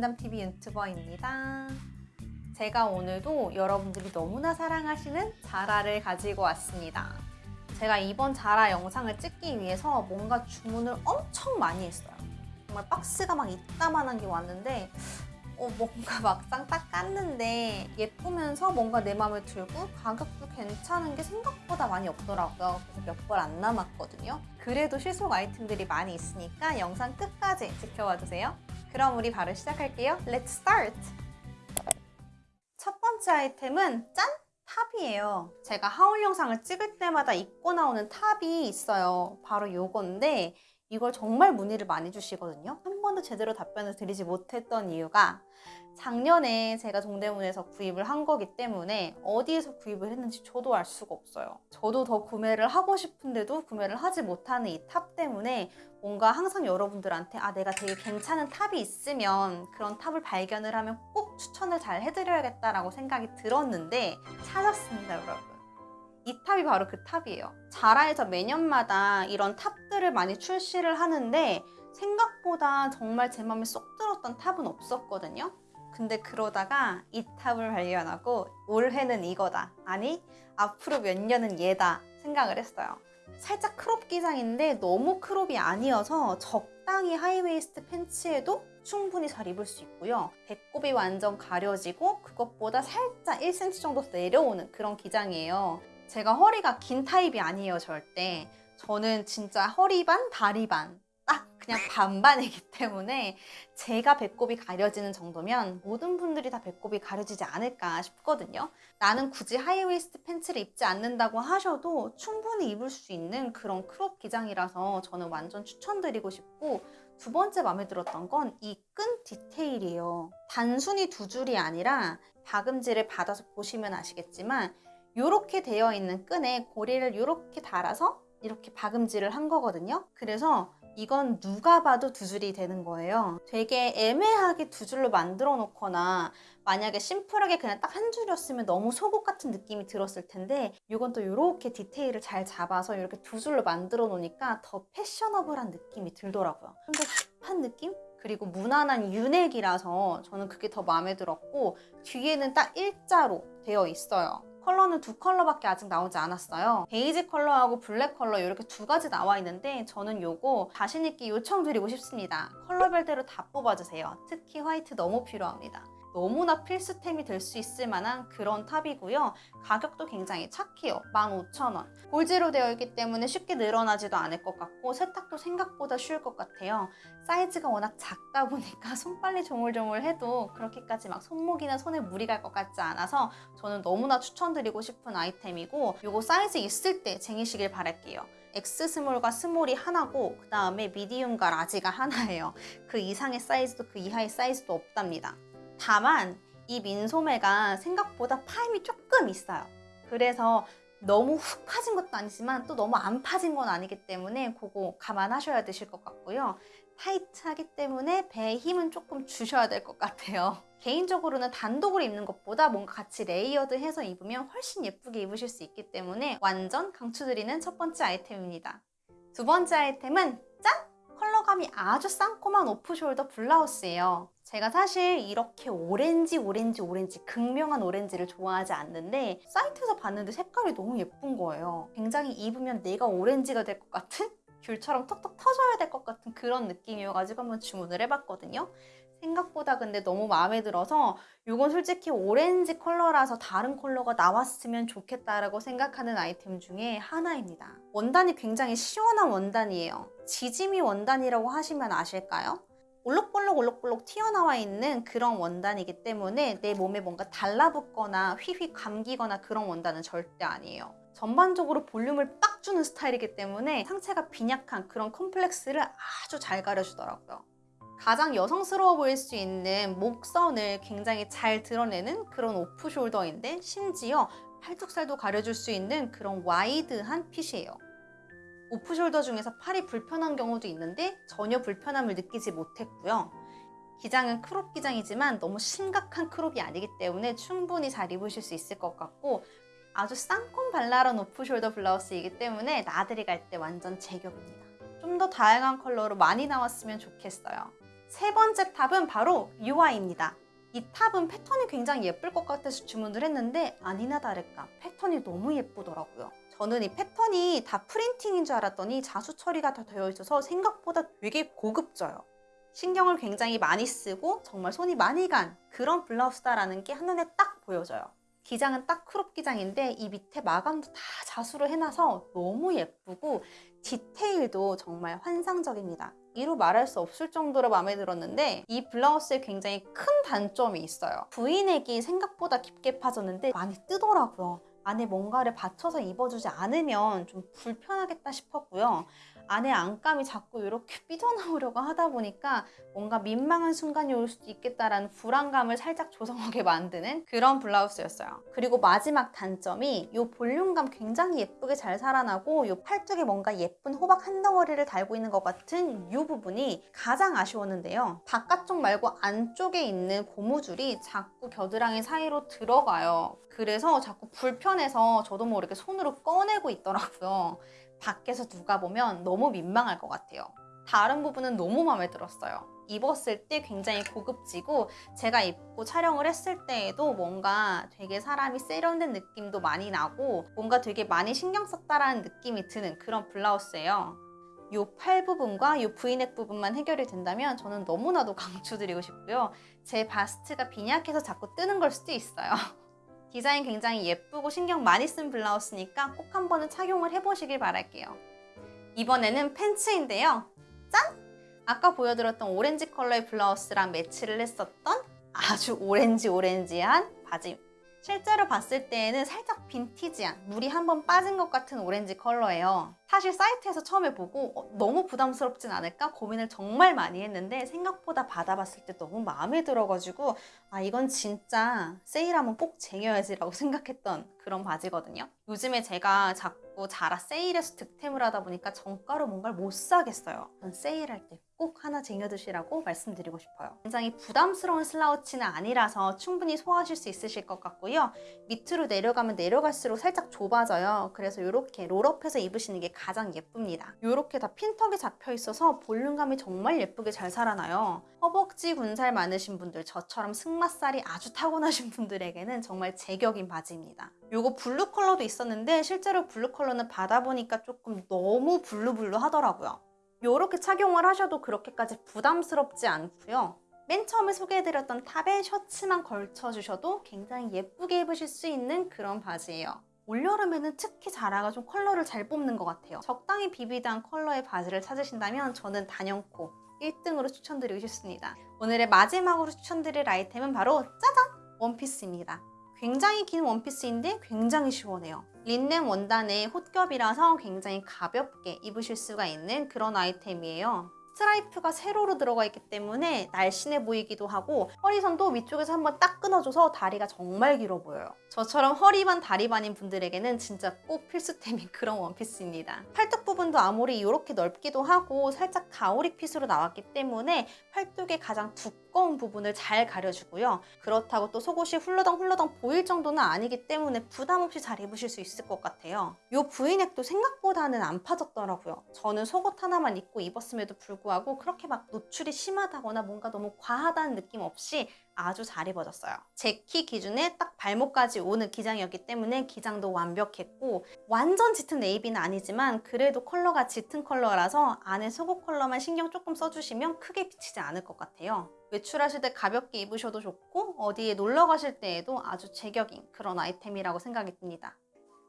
인담TV 유튜버입니다. 제가 오늘도 여러분들이 너무나 사랑하시는 자라를 가지고 왔습니다. 제가 이번 자라 영상을 찍기 위해서 뭔가 주문을 엄청 많이 했어요. 정말 박스가 막 이따만한 게 왔는데 어, 뭔가 막상 딱 깠는데 예쁘면서 뭔가 내 마음에 들고 가격도 괜찮은 게 생각보다 많이 없더라고요. 그래서 몇 벌 안 남았거든요. 그래도 실속 아이템들이 많이 있으니까 영상 끝까지 지켜봐 주세요. 그럼 우리 바로 시작할게요. Let's start! 첫 번째 아이템은 짠! 탑이에요. 제가 haul 영상을 찍을 때마다 입고 나오는 탑이 있어요. 바로 요건데 이걸 정말 문의를 많이 주시거든요. 한 번도 제대로 답변을 드리지 못했던 이유가 작년에 제가 동대문에서 구입을 한 거기 때문에 어디에서 구입을 했는지 저도 알 수가 없어요. 저도 더 구매를 하고 싶은데도 구매를 하지 못하는 이 탑 때문에 뭔가 항상 여러분들한테 아 내가 되게 괜찮은 탑이 있으면 그런 탑을 발견을 하면 꼭 추천을 잘 해드려야겠다라고 생각이 들었는데 찾았습니다 여러분. 이 탑이 바로 그 탑이에요. 자라에서 매년마다 이런 탑들을 많이 출시를 하는데 생각보다 정말 제 마음에 쏙 들었던 탑은 없었거든요. 근데 그러다가 이 탑을 발견하고 올해는 이거다. 아니, 앞으로 몇 년은 얘다 생각을 했어요. 살짝 crop 기장인데 너무 crop이 아니어서 적당히 high-waist pants에도 충분히 잘 입을 수 있고요. 배꼽이 완전 가려지고 그것보다 살짝 1cm 정도 내려오는 그런 기장이에요. 제가 허리가 긴 타입이 아니에요, 절대. 저는 진짜 허리 반, 다리 반. 딱 그냥 반반이기 때문에 제가 배꼽이 가려지는 정도면 모든 분들이 다 배꼽이 가려지지 않을까 싶거든요. 나는 굳이 high-waist pants를 입지 않는다고 하셔도 충분히 입을 수 있는 그런 crop 기장이라서 저는 완전 추천드리고 싶고 두 번째 마음에 들었던 건 이 끈 디테일이에요. 단순히 두 줄이 아니라 박음질을 박아서 보시면 아시겠지만 이렇게 되어 있는 끈에 고리를 이렇게 달아서 이렇게 박음질을 한 거거든요. 그래서 이건 누가 봐도 두 줄이 되는 거예요. 되게 애매하게 두 줄로 만들어 놓거나 만약에 심플하게 그냥 딱 한 줄이었으면 너무 속옷 같은 느낌이 들었을 텐데 이건 또 이렇게 디테일을 잘 잡아서 이렇게 두 줄로 만들어 놓으니까 더 패셔너블한 느낌이 들더라고요. 좀 더 힙한 느낌? 그리고 무난한 U넥이라서 저는 그게 더 마음에 들었고 뒤에는 딱 일자로 되어 있어요. 컬러는 두 컬러밖에 아직 나오지 않았어요. 베이지 컬러하고 블랙 컬러 이렇게 두 가지 나와 있는데 저는 요거 자신있게 요청드리고 싶습니다. 컬러별대로 다 뽑아주세요. 특히 화이트 너무 필요합니다. 너무나 필수템이 될 수 있을 만한 그런 탑이고요. 가격도 굉장히 착해요. 15,000원. 골지로 되어 있기 때문에 쉽게 늘어나지도 않을 것 같고 세탁도 생각보다 쉬울 것 같아요. 사이즈가 워낙 작다 보니까 손빨래 조물조물해도 그렇게까지 막 손목이나 손에 무리 갈 것 같지 않아서 저는 너무나 추천드리고 싶은 아이템이고 이거 사이즈 있을 때 쟁이시길 바랄게요. X 스몰과 스몰이 하나고 그 다음에 medium과 large가 하나예요. 그 이상의 사이즈도 그 이하의 사이즈도 없답니다. 다만 이 민소매가 생각보다 파임이 조금 있어요. 그래서 너무 훅 파진 것도 아니지만 또 너무 안 파진 건 아니기 때문에 그거 감안하셔야 되실 것 같고요. 타이트하기 때문에 배에 힘은 조금 주셔야 될 것 같아요. 개인적으로는 단독으로 입는 것보다 뭔가 같이 layered해서 입으면 훨씬 예쁘게 입으실 수 있기 때문에 완전 강추드리는 첫 번째 아이템입니다. 두 번째 아이템은 짠! 컬러감이 아주 쌍콤한 off-shoulder 블라우스예요. 제가 사실 이렇게 오렌지 오렌지 오렌지 극명한 오렌지를 좋아하지 않는데 사이트에서 봤는데 색깔이 너무 예쁜 거예요. 굉장히 입으면 내가 오렌지가 될 것 같은 귤처럼 톡톡 터져야 될 것 같은 그런 느낌이어가지고 한번 주문을 해봤거든요. 생각보다 근데 너무 마음에 들어서 이건 솔직히 오렌지 컬러라서 다른 컬러가 나왔으면 좋겠다라고 생각하는 아이템 중에 하나입니다. 원단이 굉장히 시원한 원단이에요. 지짐이 원단이라고 하시면 아실까요? 올록볼록 올록볼록 튀어나와 있는 그런 원단이기 때문에 내 몸에 뭔가 달라붙거나 휘휘 감기거나 그런 원단은 절대 아니에요. 전반적으로 볼륨을 빡 주는 스타일이기 때문에 상체가 빈약한 그런 컴플렉스를 아주 잘 가려주더라고요. 가장 여성스러워 보일 수 있는 목선을 굉장히 잘 드러내는 그런 오프숄더인데 심지어 팔뚝살도 가려줄 수 있는 그런 와이드한 핏이에요. off-shoulder 중에서 팔이 불편한 경우도 있는데 전혀 불편함을 느끼지 못했고요. 기장은 crop 기장이지만 너무 심각한 crop이 아니기 때문에 충분히 잘 입으실 수 있을 것 같고 아주 쌍콤 발랄한 off-shoulder 블라우스이기 때문에 나들이 갈 때 완전 제격입니다. 좀 더 다양한 컬러로 많이 나왔으면 좋겠어요. 세 번째 탑은 바로 요 아이입니다. 이 탑은 패턴이 굉장히 예쁠 것 같아서 주문을 했는데 아니나 다를까 패턴이 너무 예쁘더라고요. 저는 이 패턴이 다 printing인 줄 알았더니 자수 처리가 다 되어 있어서 생각보다 되게 고급져요. 신경을 굉장히 많이 쓰고 정말 손이 많이 간 그런 블라우스다라는 게 한눈에 딱 보여져요. 기장은 딱 crop 기장인데 이 밑에 마감도 다 자수로 해놔서 너무 예쁘고 디테일도 정말 환상적입니다. 이루 말할 수 없을 정도로 마음에 들었는데 이 블라우스에 굉장히 큰 단점이 있어요. V넥이 생각보다 깊게 파졌는데 많이 뜨더라고요. 안에 뭔가를 받쳐서 입어주지 않으면 좀 불편하겠다 싶었고요. 안에 안감이 자꾸 이렇게 삐져나오려고 하다 보니까 뭔가 민망한 순간이 올 수도 있겠다라는 불안감을 살짝 조성하게 만드는 그런 블라우스였어요. 그리고 마지막 단점이 이 볼륨감 굉장히 예쁘게 잘 살아나고 이 팔뚝에 뭔가 예쁜 호박 한 덩어리를 달고 있는 것 같은 이 부분이 가장 아쉬웠는데요. 바깥쪽 말고 안쪽에 있는 고무줄이 자꾸 겨드랑이 사이로 들어가요. 그래서 자꾸 불편해서 저도 모르게 손으로 꺼내고 있더라고요. 밖에서 누가 보면 너무 민망할 것 같아요. 다른 부분은 너무 마음에 들었어요. 입었을 때 굉장히 고급지고 제가 입고 촬영을 했을 때에도 뭔가 되게 사람이 세련된 느낌도 많이 나고 뭔가 되게 많이 신경 썼다라는 느낌이 드는 그런 블라우스예요. 이팔 부분과 이 V넥 부분만 해결이 된다면 저는 너무나도 강추드리고 싶고요. 제 바스트가 빈약해서 자꾸 뜨는 걸 수도 있어요. 디자인 굉장히 예쁘고 신경 많이 쓴 블라우스니까 꼭 한 번은 착용을 해보시길 바랄게요. 이번에는 팬츠인데요. 짠! 아까 보여드렸던 오렌지 컬러의 블라우스랑 매치를 했었던 아주 오렌지 오렌지한 바지. 실제로 봤을 때에는 살짝 빈티지한 물이 한 번 빠진 것 같은 오렌지 컬러예요. 사실 사이트에서 처음에 보고 어, 너무 부담스럽진 않을까 고민을 정말 많이 했는데 생각보다 받아봤을 때 너무 마음에 들어가지고 아 이건 진짜 세일하면 꼭 쟁여야지 라고 생각했던 그런 바지거든요. 요즘에 제가 자꾸 자라 세일에서 득템을 하다 보니까 정가로 뭔가를 못 사겠어요. 전 세일할 때 꼭 하나 쟁여두시라고 말씀드리고 싶어요. 굉장히 부담스러운 슬라우치는 아니라서 충분히 소화하실 수 있으실 것 같고요. 밑으로 내려가면 내려갈수록 살짝 좁아져요. 그래서 이렇게 롤업해서 입으시는 게 가장 예쁩니다. 이렇게 다 핀턱이 잡혀 있어서 볼륨감이 정말 예쁘게 잘 살아나요. 허벅지 군살 많으신 분들, 저처럼 승마살이 아주 타고나신 분들에게는 정말 제격인 바지입니다. 요거 블루 컬러도 있었는데 실제로 블루 컬러는 받아보니까 조금 너무 블루블루 하더라고요. 요렇게 착용을 하셔도 그렇게까지 부담스럽지 않고요. 맨 처음에 소개해드렸던 탑에 셔츠만 걸쳐주셔도 굉장히 예쁘게 입으실 수 있는 그런 바지예요. 올여름에는 특히 자라가 좀 컬러를 잘 뽑는 것 같아요. 적당히 비비드한 컬러의 바지를 찾으신다면 저는 단연코 1등으로 추천드리고 싶습니다. 오늘의 마지막으로 추천드릴 아이템은 바로 짜잔! 원피스입니다. 굉장히 긴 원피스인데 굉장히 시원해요. 린넨 원단의 홑겹이라서 굉장히 가볍게 입으실 수가 있는 그런 아이템이에요. 스트라이프가 세로로 들어가 있기 때문에 날씬해 보이기도 하고 허리선도 위쪽에서 한번 딱 끊어줘서 다리가 정말 길어 보여요. 저처럼 허리반 다리반인 분들에게는 진짜 꼭 필수템인 그런 원피스입니다. 팔뚝 부분도 아무리 이렇게 넓기도 하고 살짝 가오리 핏으로 나왔기 때문에 팔뚝의 가장 두꺼운 부분을 잘 가려주고요. 그렇다고 또 속옷이 훌러덩 훌러덩 보일 정도는 아니기 때문에 부담 없이 잘 입으실 수 있을 것 같아요. 이 V넥도 생각보다는 안 파졌더라고요. 저는 속옷 하나만 입고 입었음에도 불구하고 그렇게 막 노출이 심하다거나 뭔가 너무 과하다는 느낌 없이 아주 잘 입어졌어요. 제 키 기준에 딱 발목까지 오는 기장이었기 때문에 기장도 완벽했고 완전 짙은 네이비는 아니지만 그래도 컬러가 짙은 컬러라서 안에 속옷 컬러만 신경 조금 써주시면 크게 비치지 않을 것 같아요. 외출하실 때 가볍게 입으셔도 좋고 어디에 놀러 가실 때에도 아주 제격인 그런 아이템이라고 생각이 듭니다.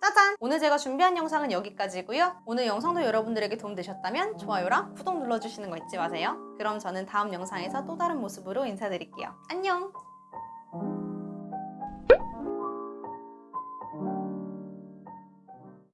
짜잔! 오늘 제가 준비한 영상은 여기까지고요. 오늘 영상도 여러분들에게 도움되셨다면 좋아요랑 구독 눌러주시는 거 잊지 마세요. 그럼 저는 다음 영상에서 또 다른 모습으로 인사드릴게요. 안녕!